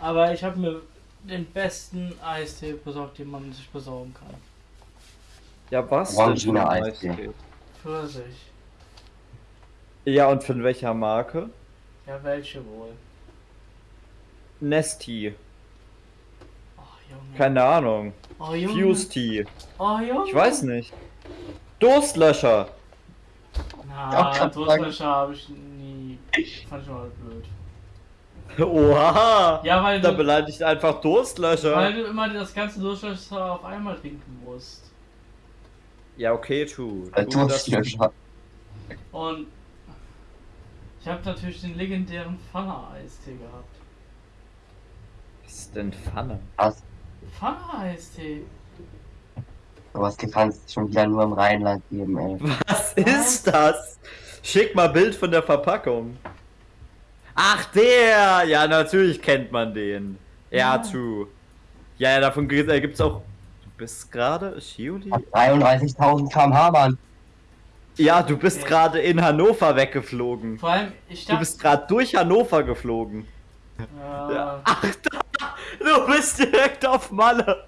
Aber ich habe mir den besten Eistee besorgt, den man sich besorgen kann. Ja, was? Orangina denn für ein Eistee. Pfirsich. Ja, und von welcher Marke? Ja, welche wohl? Nesti. Oh, Junge. Keine Ahnung. oh, Junge. Fuse Tea. Oh, Junge. Ich weiß nicht. Durstlöscher. Na, Durstlöscher habe ich nie. Fand ich mal blöd. Oha. Ja, weil Da du, beleidigt einfach Durstlöscher. weil du immer das ganze Durstlöscher auf einmal trinken musst. Ja, okay, true. True, das- Durstlöscher. Und ich habe natürlich den legendären Pfanne-Eistee gehabt. Was ist denn Pfanne? Was? Pfanne-Eistee? Sowas kann es schon wieder nur im Rheinland geben, ey. Was ist das? Schick mal Bild von der Verpackung. Ach, der! Ja, natürlich kennt man den. Ja, Ja. true. Ja, ja, davon gibt es auch. Du bist gerade Shioli? Hat 33.000 km/h, Mann. Ja, du bist Okay. gerade in Hannover weggeflogen. Vor allem, ich Du dachte. bist gerade durch Hannover geflogen. ja, Ja. Ach, da, du bist direkt auf Malle.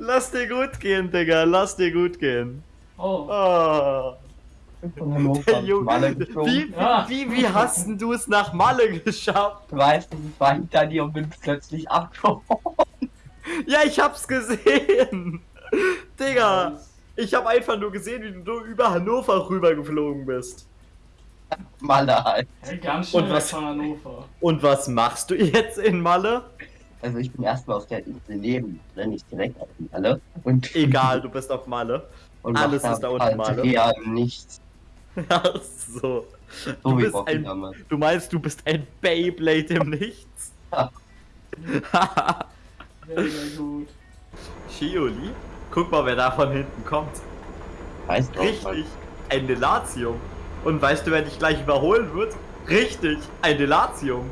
Lass dir gut gehen, Digga. Lass dir gut gehen. Oh, Oh. Von Hannover Malle geflogen. wie, Ja. wie, wie hast denn du es nach Malle geschafft? Du weißt, ich war hinter dir und bin plötzlich abgehauen. Ja, ich hab's gesehen. Digga, ich hab einfach nur gesehen, wie du über Hannover rübergeflogen bist. Malle halt. Ja, ganz schnell Und was- von Hannover. Und was machst du jetzt in Malle? Also ich bin erstmal auf der Insel neben, ne, nicht direkt auf die Malle. Und Egal, du bist auf Malle. und alles ist da unten halt Malle. real nichts. Ach so. Du wie bist ein, du meinst, du bist ein Beyblade im Nichts? Sehr, sehr gut. Shioli? Guck mal, wer da von hinten kommt. Weißt du, Richtig, ein Delatium. Und weißt du, wer dich gleich überholen wird? Richtig, ein Delatium.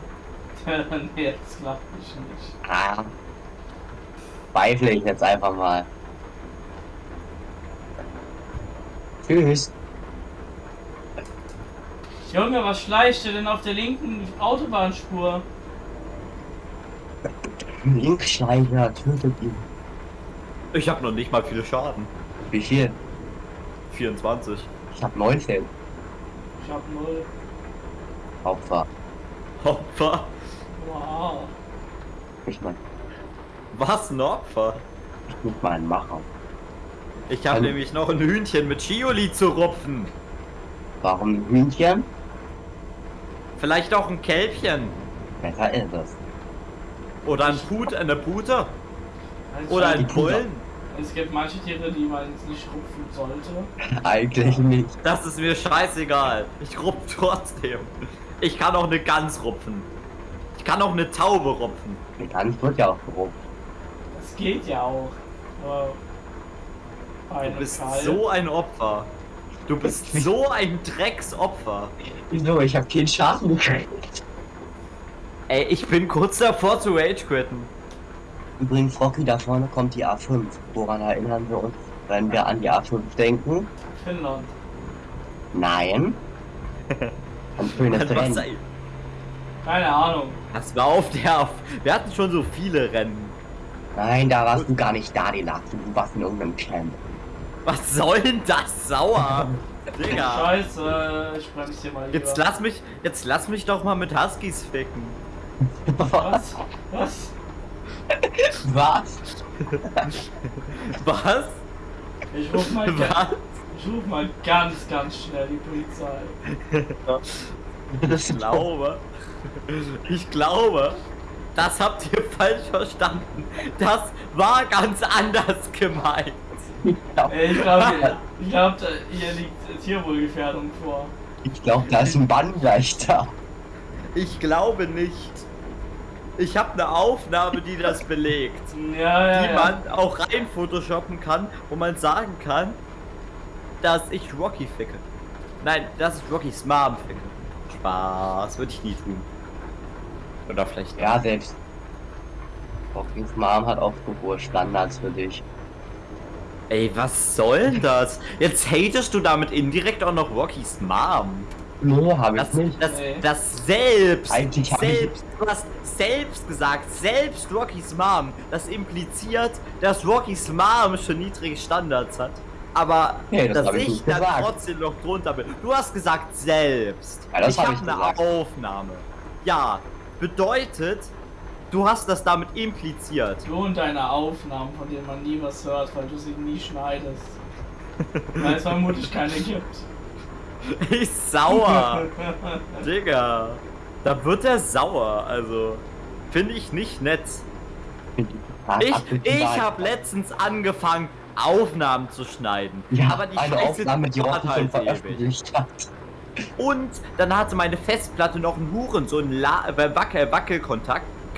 nee, das klappt mich nicht. Ah. Zweifle ich jetzt einfach mal. Tschüss. Junge, was schleicht du denn auf der linken Autobahnspur? Linkschleicher tötet ihn. Ich habe noch nicht mal viele Schaden. Wie viel? 24. Ich hab 19 Ich hab null. Opfer. Opfer. Wow. Ich mein, Was ein Opfer? ich muss mal einen machen. Ich habe nämlich noch ein Hühnchen mit Shioli zu rupfen. Warum ein Hühnchen? Vielleicht auch ein Kälbchen. Besser ist es. Oder ein Put, eine Pute. Also Oder ein. Bullen. Es gibt manche Tiere, die man jetzt nicht rupfen sollte. Eigentlich nicht. Das ist mir scheißegal. Ich rupp trotzdem. Ich kann auch eine Gans rupfen. Ich kann auch eine Taube rupfen. Die Gans wird ja auch gerupft. Das geht ja auch. Du bist Kalb- so ein Opfer. Du bist so ein Drecksopfer. Wieso? Ich hab keinen Schaden gekriegt. Ey, ich bin kurz davor zu Rage quitten. Übrigens, Rocky, da vorne kommt die A5. Woran erinnern wir uns, wenn wir an die A5 denken? Finnland. Nein. Ein schönes Rennen. Keine Ahnung. Das war auf der. Auf wir hatten schon so viele Rennen. Nein, da warst du gar nicht da, die du. Du warst in irgendeinem Camp. Was soll denn das sauer? Digga. Scheiße, ich bremse hier mal lieber. Jetzt lass mich, jetzt lass mich doch mal mit Huskies ficken. Was? Was? Was? Was? Ich ruf mal, Was? ich ruf mal ganz, ganz schnell die Polizei. Ich glaube, ich glaube, das habt ihr falsch verstanden. Das war ganz anders gemeint. Ich glaube, ich glaub, hier liegt Tierwohlgefährdung vor. Ich glaube, da ist ein Bann gleich da. Ich glaube nicht. Ich habe eine Aufnahme, die das belegt. Ja, ja, die ja. man auch rein photoshoppen kann, wo man sagen kann, dass ich Rocky ficke. Nein, dass ich Rockys Mom ficke. Spaß, würde ich nie tun. Oder vielleicht Ja, selbst. Rockys Mom hat auch so hohe Standards für dich. Ey, was soll denn das? Jetzt hatest du damit indirekt auch noch Rockys Mom. Nee, habe ich Das, nicht. das, Nee. das selbst, Eigentlich hab ich- selbst, du hast selbst gesagt, selbst Rocky's Mom, das impliziert, dass Rocky's Mom schon niedrige Standards hat. Aber Nee, das dass hab ich ich nicht dann gesagt. trotzdem noch drunter bin. Du hast gesagt selbst. Ja, das ich hab habe ich eine gesagt. Aufnahme. Ja, bedeutet, du hast das damit impliziert. Du und deine Aufnahmen, von denen man nie was hört, weil du sie nie schneidest. Weil es vermutlich keine gibt. Ich sauer. Digga. Da wird er sauer, also. Finde ich nicht nett. Ich, ich habe letztens angefangen, Aufnahmen zu schneiden. ja, aber die eine Scheiße Aufnahme, die schon halt veröffentlicht hat. Und dann hatte meine Festplatte noch einen Huren, so ein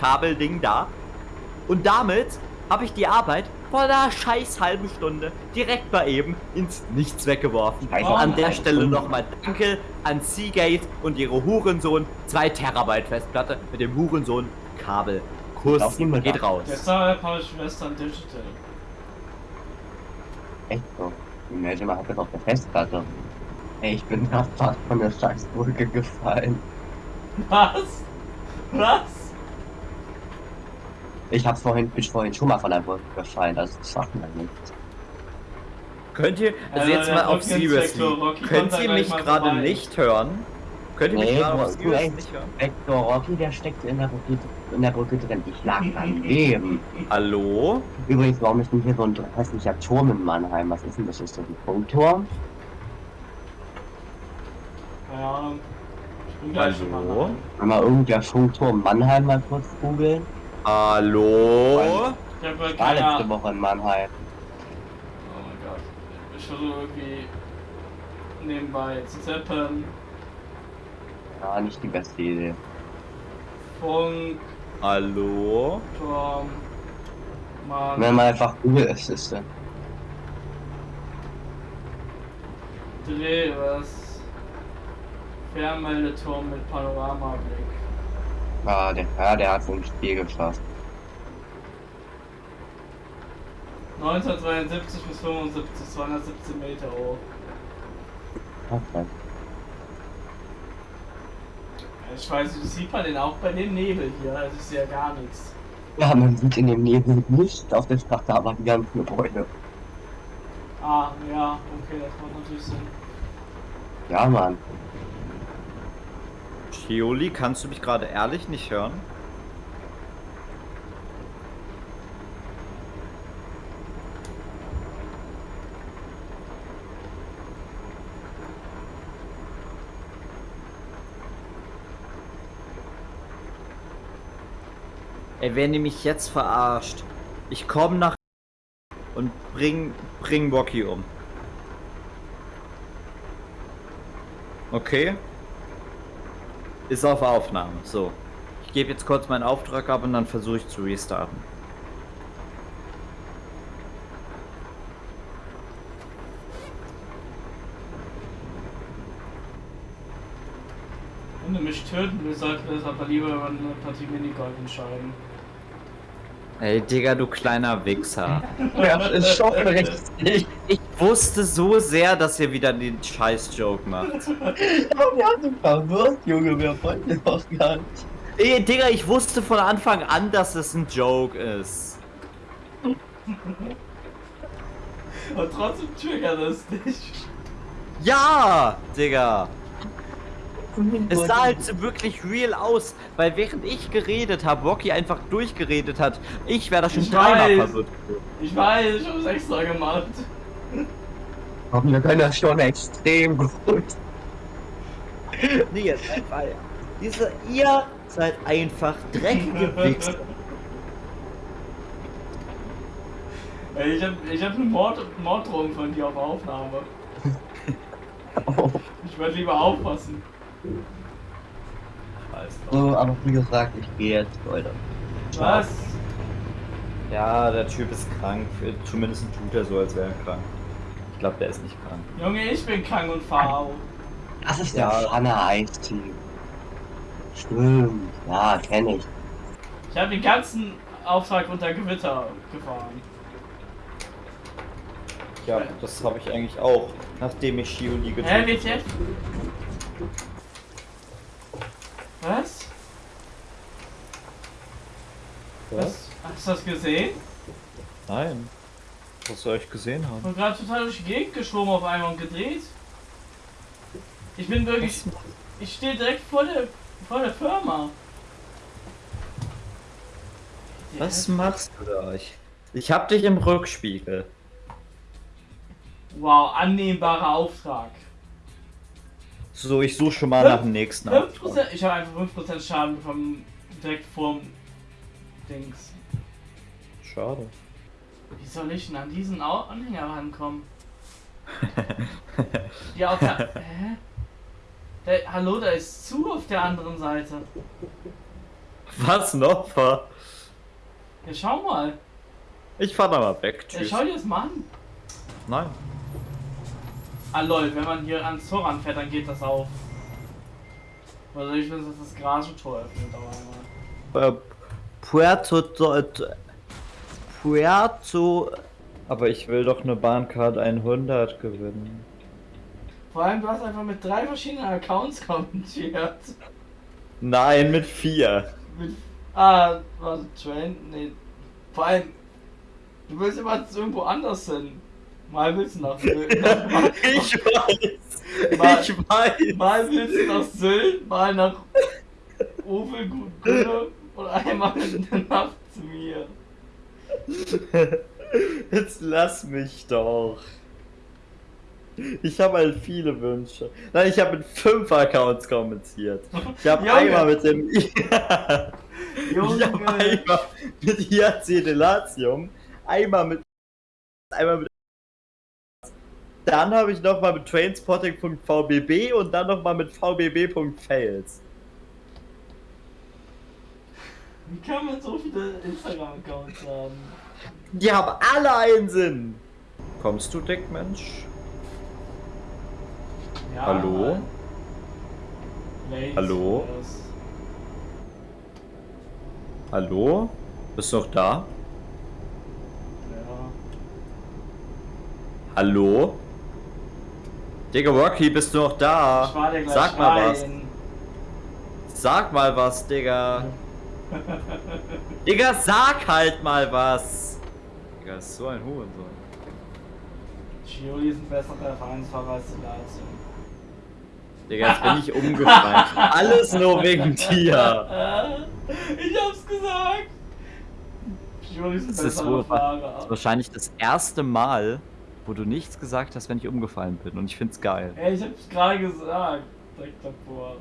Kabelding da. Und damit habe ich die Arbeit vor einer scheiß halben Stunde direkt mal eben ins Nichts weggeworfen. Scheiße, an der Stelle nochmal Danke an Seagate und ihre Hurensohn 2 Terabyte Festplatte mit dem Hurensohn Kabel. Kuss Fall. geht raus. Deshalb habe ich Western Digital. Echt so. Die mal hat das auf der Festplatte. Ey, ich bin da fast von der Scheißbrücke gefallen. Was? Was? Ich hab's vorhin, bin vorhin schon mal von der Brücke gefallen, das schafft man nicht. Könnt ihr, also Äh, jetzt der mal auf Seriously, Rocky könnt ihr mich gerade nicht hören? Könnt ihr mich Nee, gerade auf du Serious echt. nicht hören? Vector Rocky, der steckt in der Brücke, in der Brücke drin. Ich lag daneben. Hallo? Übrigens, warum ist denn hier so ein hässlicher Turm in Mannheim? Was ist denn das? Ist das ein Funkturm? Keine Ahnung. Kann mal irgendwer Funkturm Mannheim mal kurz googeln? Hallo? Ich habe War letzte. Woche in Mannheim. Oh mein Gott. Ich versuche irgendwie nebenbei zu zappen. Ja, nicht die beste Idee. Funk, Hallo? Turm, Mann, Wenn man einfach Google Assistant. Dreh, was? Fernmeldeturm mit Panoramablick. Ah, der, ja, der hat so ein Spiel geschafft. 1972 bis 75, 217 Meter hoch. Okay. Ich weiß, nicht, sieht man den auch bei dem Nebel hier, das ist ja gar nichts. Ja, man sieht in dem Nebel nicht auf der Straße, aber die ganzen Gebäude. Ah, ja, okay, das macht natürlich Sinn. Ja, Mann. Shioli, kannst du mich gerade ehrlich nicht hören? Ey, wenn ihr mich jetzt verarscht, ich komme nach und bring, bring Rocky um. Okay? Ist auf Aufnahme. So. Ich gebe jetzt kurz meinen Auftrag ab und dann versuche ich zu restarten. Wenn du mich töten willst, sollten wir das aber lieber über eine Partie Minigolf entscheiden. Ey, Digga, du kleiner Wichser. Ja, ist schon richtig. Ich wusste so sehr, dass ihr wieder den Scheiß-Joke macht. Aber wir haben ihn verwirrt, Junge, wir wollten ihn doch gar nicht. Ey, Digga, ich wusste von Anfang an, dass es ein Joke ist. Und trotzdem triggert es dich. Ja, Digga. Es sah halt so wirklich real aus, weil während ich geredet habe, Rocky einfach durchgeredet hat. Ich wäre da schon dreimal verwirrt. Ich weiß, ich hab's extra gemacht. Komm, wir können das schon extrem gut. Nee, jetzt einfach. Diese, ihr seid einfach dreckige Wichser. Ey, ich hab, ich hab eine Mord Morddrohung von dir auf Aufnahme. Oh. Ich würde lieber aufpassen. So, aber wie gesagt, ich gehe jetzt, Leute. Was? Ja, der Typ ist krank. Zumindest tut er so, als wäre er krank. Ich glaube, der ist nicht krank. Junge, ich bin krank und fahr auf. Das ist Ja. der Pfanne Eisteam. Stimmt, ja, kenne ich. Ich habe den ganzen Auftrag unter Gewitter gefahren. Ja, das habe ich eigentlich auch, nachdem ich Shioli Hä, getötet WTF? Was? Hast du das gesehen? Nein. Was soll ich gesehen Ich haben? bin gerade total durch die Gegend geschwommen auf einmal und gedreht. Ich bin wirklich. Ich stehe direkt vor der, vor der Firma. Was machst du da? Ich, ich hab dich im Rückspiegel. Wow, annehmbarer Auftrag. So, ich suche schon mal nach dem nächsten 5%, Auftrag. ich habe einfach 5% Schaden bekommen, direkt vorm Dings. Schade. Wie soll ich denn an diesen Anhänger rankommen? Ja, auf der. Hä? Der, hallo, da ist zu auf der anderen Seite. Was noch? Fa? Ja, schau mal. Ich fahr da mal weg. Ja, Tschüss. schau dir das mal an. Nein. Ah lol, wenn man hier ans Tor ranfährt, dann geht das auf. Also ich will, dass das Garagentor öffnet, aber einmal. Äh, Puerto. Puerto. Aber ich will doch eine Bahncard 100 gewinnen. Vor allem, du hast einfach mit drei verschiedenen Accounts kommentiert. Nein, mit vier. Mit, ah, warte, Train? Nee. Vor allem, du willst immer irgendwo anders hin. Mal willst du nach Sylt, mal, Ich weiß. Mal- Ich weiß. mal willst du nach Sylt, mal nach Ovelgunde und einmal nach zu mir. Jetzt lass mich doch. Ich habe halt viele Wünsche. Nein, ich habe mit fünf Accounts kommentiert. Ich habe einmal mit dem. ich Junge, habe einmal mit IAC Delatium, einmal mit. Einmal mit. Dann habe ich nochmal mit trainspotting.vbb und dann nochmal mit vbb.fails. wie kann man so viele Instagram-Accounts haben? Die haben alle einen Sinn. Kommst du, Dickmensch? Ja, Hallo? Ladies Hallo? first. Hallo? Bist du noch da? Ja. Hallo? Digga, Rocky, bist du noch da? Ich war der gleich Sag mal was. rein. Sag mal was, Digga. Digga, sag halt mal was. Digga, ist so ein Hurensohn. Gioli ist ein besserer Vereinsfahrer als die Lazio. Digga, jetzt bin ich umgefallen. Alles nur wegen dir. Ich hab's gesagt! Gioli ist ein Das ist besserer wohl- Fahrer. Wahrscheinlich das erste Mal, wo du nichts gesagt hast, wenn ich umgefallen bin. Und ich find's geil. Ey, ich hab's gerade gesagt. Direkt davor.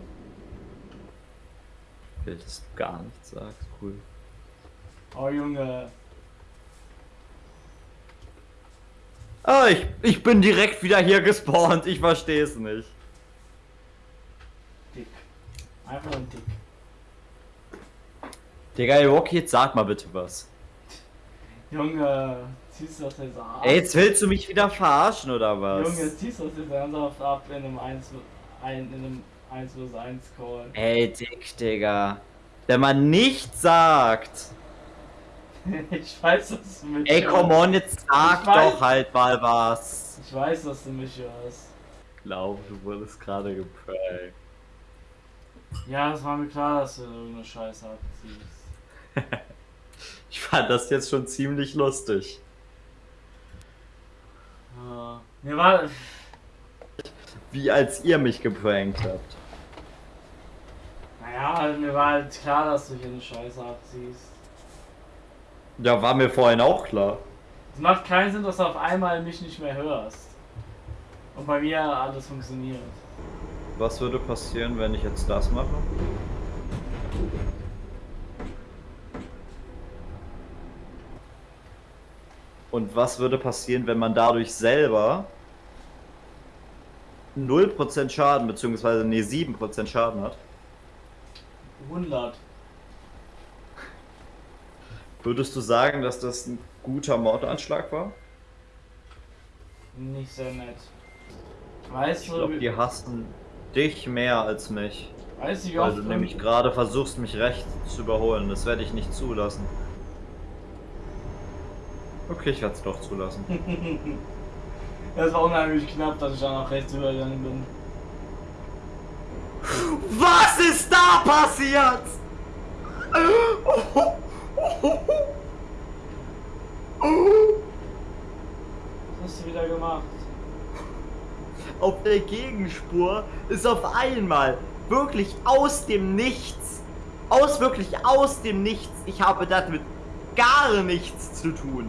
Will, dass du gar nichts sagst. Cool. Oh Junge. Ah, ich, ich bin direkt wieder hier gespawnt. Ich versteh's nicht. Dick. Einfach nur dick. Digga, Rocky, jetzt sag mal bitte was. Junge, ziehst du das jetzt ab? Ey, jetzt willst du mich wieder verarschen oder was? Junge, ziehst du das jetzt ernsthaft ab in einem 1 ein, in einem 1 vs 1 Call? Ey, Dick, Digga. Wenn man nichts sagt. ich weiß, dass du mich Ey, come on, jetzt sag doch halt mal was. Ich weiß, dass du mich hörst. Ich glaube, du wurdest gerade geprankt. Ja, es war mir klar, dass du irgendeine Scheiße abziehst. Ich fand das jetzt schon ziemlich lustig. Ja. Mir war. Wie als ihr mich geprankt habt. Naja, also mir war halt klar, dass du hier eine Scheiße abziehst. Ja, war mir vorhin auch klar. Es macht keinen Sinn, dass du auf einmal mich nicht mehr hörst. Und bei mir alles funktioniert. Was würde passieren, wenn ich jetzt das mache? Und was würde passieren, wenn man dadurch selber 0% Schaden, beziehungsweise nee, 7% Schaden hat? 100. Würdest du sagen, dass das ein guter Mordanschlag war? Nicht sehr nett. Weißt Ich glaube, die hassen dich mehr als mich. weißt du, wie Weil oft du nämlich gerade versuchst, mich rechts zu überholen. Das werde ich nicht zulassen. Okay, ich werde es doch zulassen. Das war unheimlich knapp, dass ich da nach rechts übergegangen bin. Was ist da passiert? Was hast du wieder gemacht? Auf der Gegenspur ist auf einmal wirklich aus dem Nichts, aus wirklich aus dem Nichts, ich habe damit gar nichts zu tun,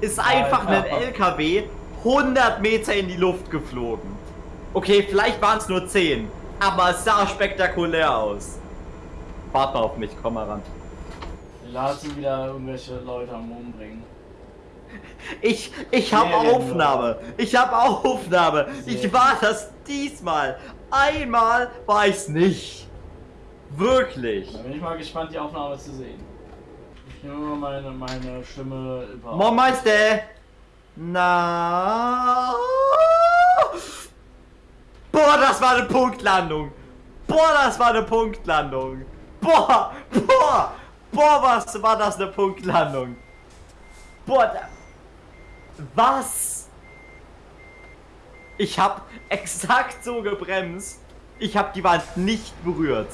ist einfach ein LKW 100 Meter in die Luft geflogen. Okay, vielleicht waren es nur 10 aber es sah spektakulär aus. Warte auf mich, komm mal ran. Lass wieder irgendwelche Leute am Umbringen. Ich, ich habe. Aufnahme. Ich habe Aufnahme. Ich war das diesmal. Einmal war ich's nicht. Wirklich. Da bin ich mal gespannt, die Aufnahme zu sehen. Ich nehme mal meine, meine Stimme über. Moin Meister. Na. Boah, das war eine Punktlandung. Boah, das war eine Punktlandung. Boah, boah, boah, was war das eine Punktlandung. Boah, da, was? Ich hab exakt so gebremst. Ich hab die Wand nicht berührt.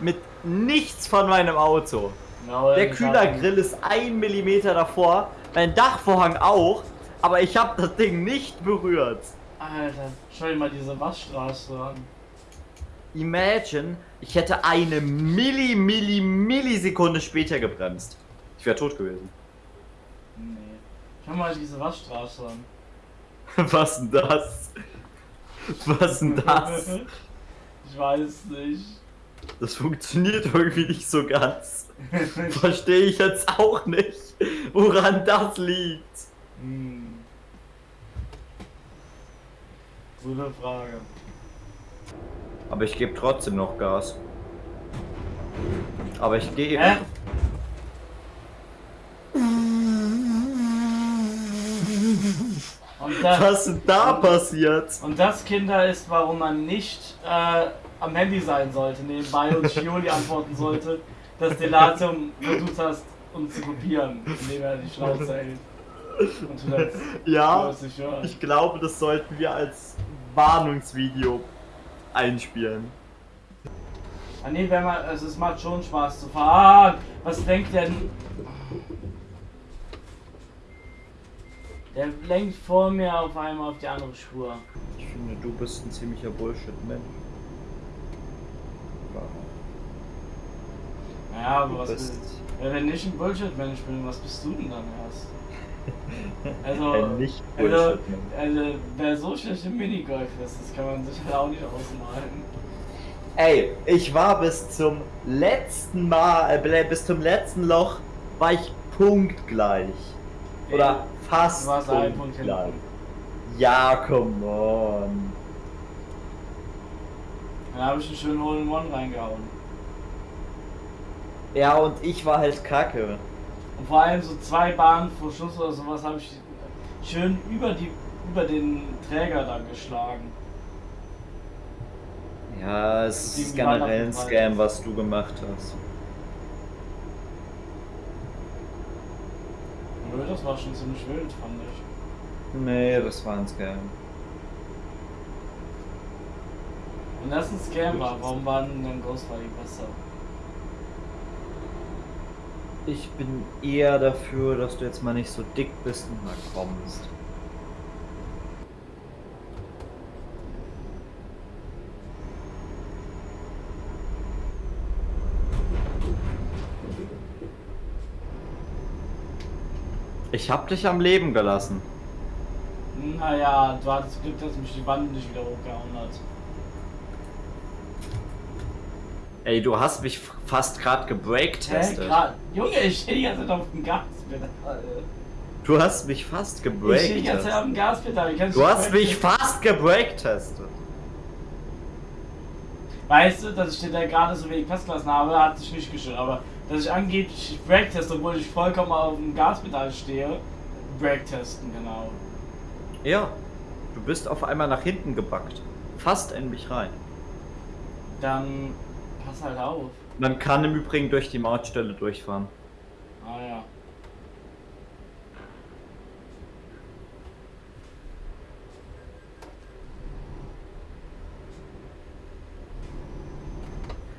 Mit nichts von meinem Auto. Genau, Der Kühlergrill ist ein Millimeter davor, mein Dachvorhang auch, aber ich habe das Ding nicht berührt. Alter, schau dir mal diese Waschstraße an. Imagine, ich hätte eine Milli, Milli, Millisekunde später gebremst. Ich wäre tot gewesen. Nee. Schau mal diese Waschstraße an. Was denn das? Was denn das? ich weiß nicht. Das funktioniert irgendwie nicht so ganz. Verstehe ich jetzt auch nicht, woran das liegt. hm. Gute Frage. Aber ich gebe trotzdem noch Gas. Aber ich gehe. Hä? Das, Was ist da passiert? und das, Kinder, ist, warum man nicht äh, am Handy sein sollte, nebenbei und Schioli antworten sollte, dass Delatium versucht hast, uns zu kopieren, indem er die Schnauze hält. Und du das Ja, ich glaube, das sollten wir als Warnungsvideo einspielen. Ah nee, wenn man, also es macht schon Spaß zu fahren. Was denkt denn? Der lenkt vor mir auf einmal auf die andere Spur. Ich finde, du bist ein ziemlicher Bullshit-Mensch. Naja, aber Du was bist Wenn ich ein Bullshit-Mensch bin, was bist du denn dann erst? Also, ein also, Nicht-Bullshit-Mensch. also, wer so schlecht im Minigolf ist, das kann man sich halt auch nicht ausmalen. Ey, ich war bis zum letzten Mal, äh, bis zum letzten Loch, war ich punktgleich. Oder fast Punkt punktgleich. Ja, come on. Dann habe ich einen schönen Hole in One reingehauen. Ja, und ich war halt kacke. Und vor allem so zwei Bahnen vor Schuss oder sowas habe ich schön über die über den Träger dann geschlagen. Ja, es ist generell ein Scam, was du gemacht hast. Nö, das war schon ziemlich wild, fand ich. Nee, das war ein Scam. Wenn das ein Scam war, warum war denn dann Ghost Fighting besser? Ich bin eher dafür, dass du jetzt mal nicht so dick bist und mal kommst. Ich hab dich am Leben gelassen. Naja, du hattest Glück, dass mich die Wand nicht wieder hochgehauen hat. Ey, du hast mich fast gerade gebreakt Hä, testet. grad, Junge, ich stehe die ganze Zeit auf dem Gaspedal. Du hast mich fast Ich stehe die ganze Zeit auf dem Gaspedal. Du hast mich fast gebreakt testet. Weißt du, dass ich dir da gerade so wenig Pass gelassen habe, hat sich nicht gestört. Aber dass ich angeblich Break teste, obwohl ich vollkommen auf dem Gaspedal stehe, Break testen, genau. Ja, du bist auf einmal nach hinten gebackt. Fast in mich rein. Dann pass halt auf. Man kann im Übrigen durch die Mautstelle durchfahren. Ah ja.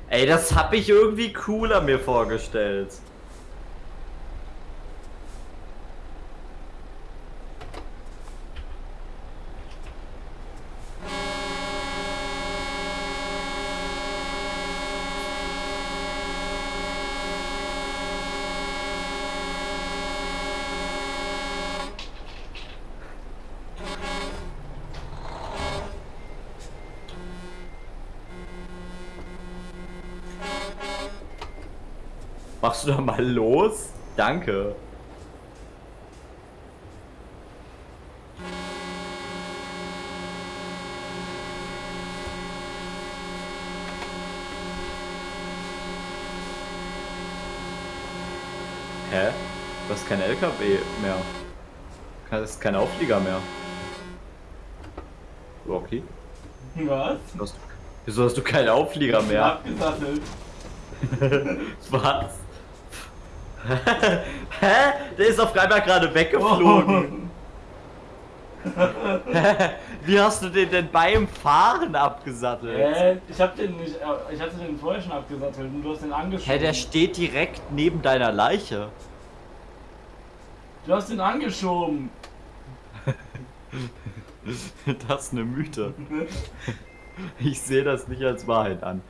Ey, das hab ich irgendwie cooler mir vorgestellt. Machst du da mal los? Danke. Hä? Du hast kein LKW mehr. Das ist kein Auflieger mehr. Rocky? Was? Du hast, wieso hast du keinen Auflieger mehr? Abgesattelt. Was? Hä? Der ist auf einmal gerade weggeflogen. Wie hast du den denn beim Fahren abgesattelt? Äh, ich hab den nicht, äh, ich hatte den vorher schon abgesattelt und du hast den angeschoben. Hä, der steht direkt neben deiner Leiche. du hast den angeschoben. Das ist eine Mythe. Ich sehe das nicht als Wahrheit an.